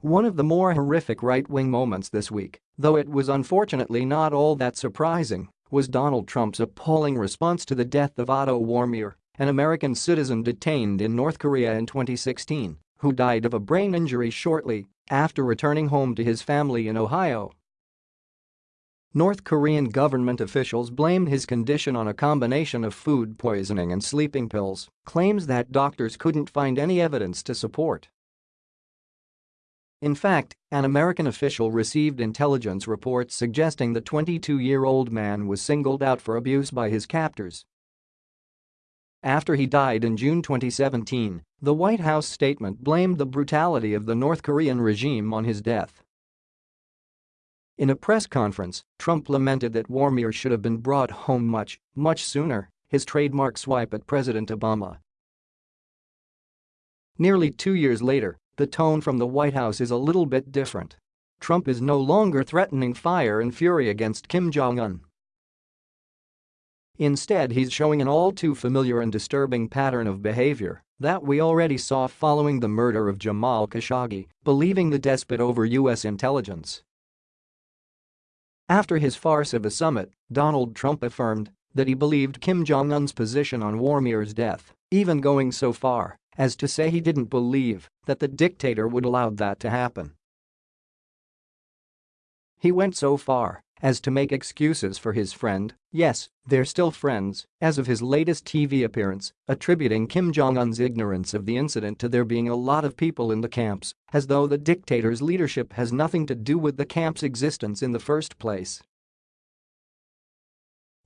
One of the more horrific right-wing moments this week, though it was unfortunately not all that surprising, was Donald Trump's appalling response to the death of Otto Warmbier, an American citizen detained in North Korea in 2016, who died of a brain injury shortly after returning home to his family in Ohio. North Korean government officials blamed his condition on a combination of food poisoning and sleeping pills, claims that doctors couldn't find any evidence to support. In fact, an American official received intelligence reports suggesting the 22-year-old man was singled out for abuse by his captors. After he died in June 2017, the White House statement blamed the brutality of the North Korean regime on his death. In a press conference, Trump lamented that Warmbier should have been brought home much, much sooner, his trademark swipe at President Obama. Nearly two years later, the tone from the White House is a little bit different. Trump is no longer threatening fire and fury against Kim Jong-un. Instead he's showing an all too familiar and disturbing pattern of behavior that we already saw following the murder of Jamal Khashoggi, believing the despot over U.S. intelligence. After his farce of a summit, Donald Trump affirmed that he believed Kim Jong-un's position on Warmbier's death, even going so far as to say he didn't believe that the dictator would allow that to happen. He went so far as to make excuses for his friend, yes, they're still friends, as of his latest TV appearance, attributing Kim Jong-un's ignorance of the incident to there being a lot of people in the camps, as though the dictator's leadership has nothing to do with the camp's existence in the first place.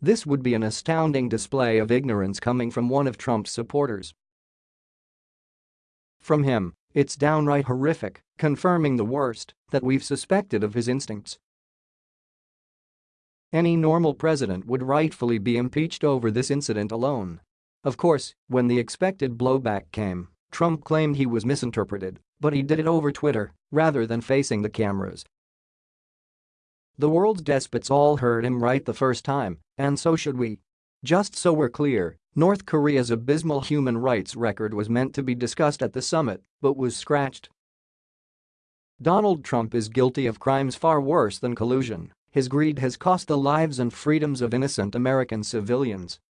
This would be an astounding display of ignorance coming from one of Trump's supporters. From him, it's downright horrific, confirming the worst that we've suspected of his instincts any normal president would rightfully be impeached over this incident alone. Of course, when the expected blowback came, Trump claimed he was misinterpreted, but he did it over Twitter rather than facing the cameras. The world's despots all heard him right the first time, and so should we. Just so we're clear, North Korea's abysmal human rights record was meant to be discussed at the summit, but was scratched. Donald Trump is guilty of crimes far worse than collusion his greed has cost the lives and freedoms of innocent American civilians